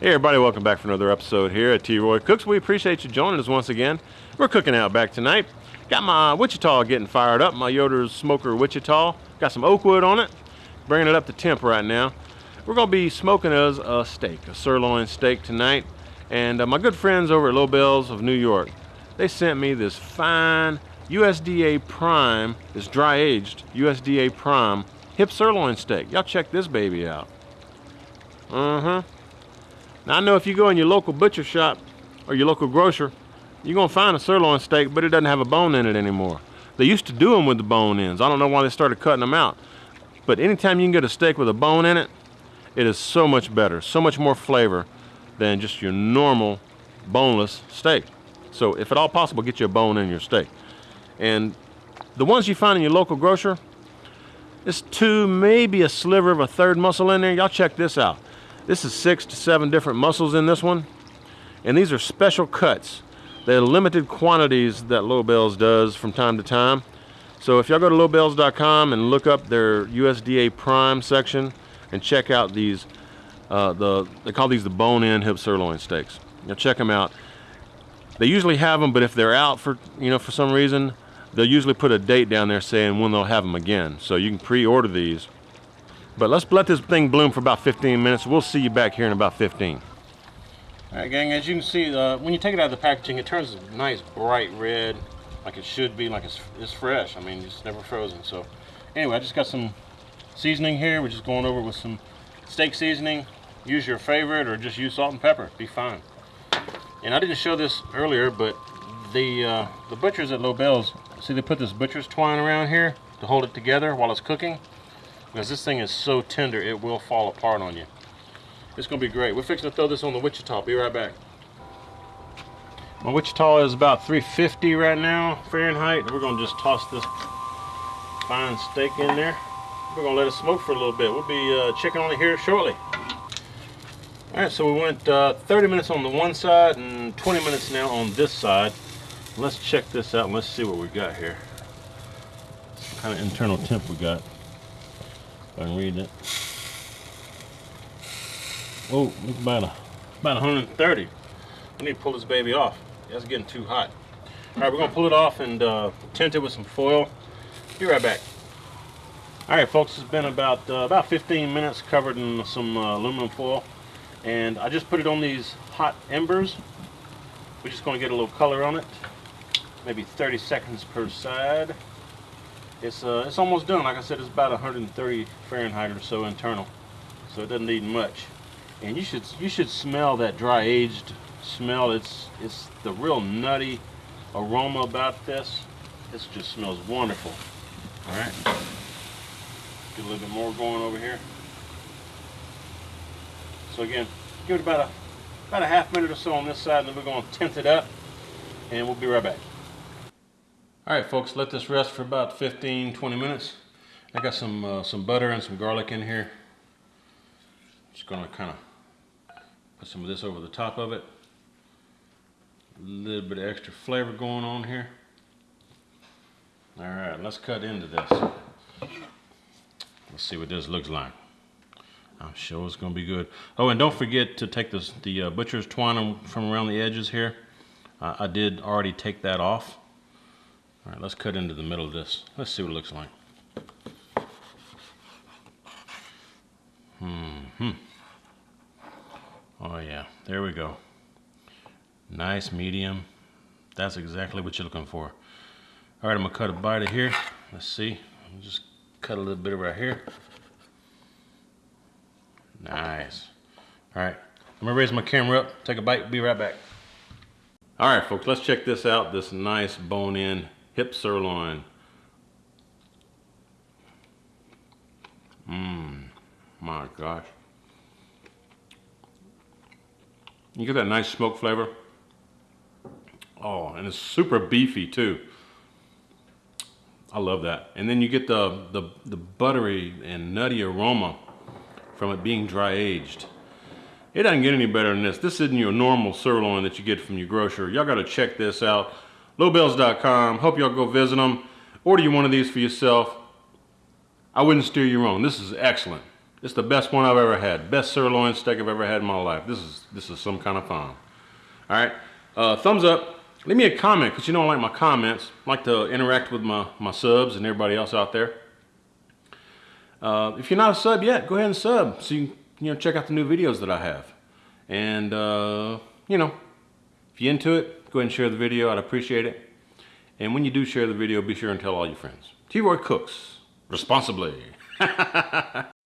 Hey everybody, welcome back for another episode here at T. Roy Cooks. We appreciate you joining us once again. We're cooking out back tonight. Got my Wichita getting fired up, my Yoder's Smoker Wichita. Got some oak wood on it, bringing it up to temp right now. We're gonna be smoking us a steak, a sirloin steak tonight. And uh, my good friends over at Lobel's of New York, they sent me this fine USDA Prime, this dry aged USDA Prime hip sirloin steak. Y'all check this baby out. Uh-huh. Now I know if you go in your local butcher shop or your local grocer, you're gonna find a sirloin steak, but it doesn't have a bone in it anymore. They used to do them with the bone ends. I don't know why they started cutting them out. But anytime you can get a steak with a bone in it, it is so much better, so much more flavor than just your normal boneless steak. So if at all possible, get you a bone in your steak. And the ones you find in your local grocer, it's two, maybe a sliver of a third muscle in there. Y'all check this out. This is six to seven different muscles in this one. And these are special cuts. They're limited quantities that Lobel's does from time to time. So if y'all go to lobels.com and look up their USDA Prime section and check out these, uh, the they call these the bone-in hip sirloin steaks. Now check them out. They usually have them, but if they're out for you know for some reason, they'll usually put a date down there saying when they'll have them again. So you can pre-order these but let's let this thing bloom for about 15 minutes. We'll see you back here in about 15. All right, gang, as you can see, uh, when you take it out of the packaging, it turns a nice bright red, like it should be, like it's, it's fresh. I mean, it's never frozen. So anyway, I just got some seasoning here. We're just going over with some steak seasoning. Use your favorite or just use salt and pepper. Be fine. And I didn't show this earlier, but the uh, the butchers at Lobel's, see they put this butcher's twine around here to hold it together while it's cooking because this thing is so tender it will fall apart on you. It's gonna be great. We're fixing to throw this on the Wichita. Be right back. My Wichita is about 350 right now Fahrenheit. We're gonna just toss this fine steak in there. We're gonna let it smoke for a little bit. We'll be uh, checking on it here shortly. All right so we went uh, 30 minutes on the one side and 20 minutes now on this side. Let's check this out and let's see what we got here. Kind of internal temp we got I'm read it. Oh, it's about a, about 130. I need to pull this baby off. That's getting too hot. All right, we're gonna pull it off and uh, tint it with some foil. Be right back. All right, folks, it's been about uh, about 15 minutes covered in some uh, aluminum foil, and I just put it on these hot embers. We're just gonna get a little color on it, maybe 30 seconds per side it's uh, it's almost done. Like I said, it's about 130 Fahrenheit or so internal, so it doesn't need much. And you should you should smell that dry aged smell. It's it's the real nutty aroma about this. This just smells wonderful. All right, get a little bit more going over here. So again, give it about a about a half minute or so on this side, and then we're going to tint it up, and we'll be right back. All right, folks, let this rest for about 15, 20 minutes. I got some uh, some butter and some garlic in here. Just gonna kind of put some of this over the top of it. A little bit of extra flavor going on here. All right, let's cut into this. Let's see what this looks like. I'm sure it's gonna be good. Oh, and don't forget to take this, the uh, butcher's twine from around the edges here. Uh, I did already take that off. All right, let's cut into the middle of this. Let's see what it looks like. Hmm. -hmm. Oh yeah, there we go. Nice medium. That's exactly what you're looking for. All right, I'm gonna cut a bite of here. Let's see. I'll just cut a little bit right here. Nice. All right, I'm gonna raise my camera up, take a bite, be right back. All right, folks, let's check this out. This nice bone-in hip sirloin. Mmm, my gosh. You get that nice smoke flavor. Oh, and it's super beefy too. I love that. And then you get the, the, the buttery and nutty aroma from it being dry aged. It doesn't get any better than this. This isn't your normal sirloin that you get from your grocer. Y'all gotta check this out lobels.com. Hope y'all go visit them. Order you one of these for yourself. I wouldn't steer you wrong. This is excellent. It's the best one I've ever had. Best sirloin steak I've ever had in my life. This is this is some kind of fun. All right, uh, thumbs up. Leave me a comment because you know I like my comments. I like to interact with my, my subs and everybody else out there. Uh, if you're not a sub yet, go ahead and sub so you can you know, check out the new videos that I have. And, uh, you know, if you're into it, go ahead and share the video. I'd appreciate it. And when you do share the video, be sure and tell all your friends. T-Roy Cooks, responsibly.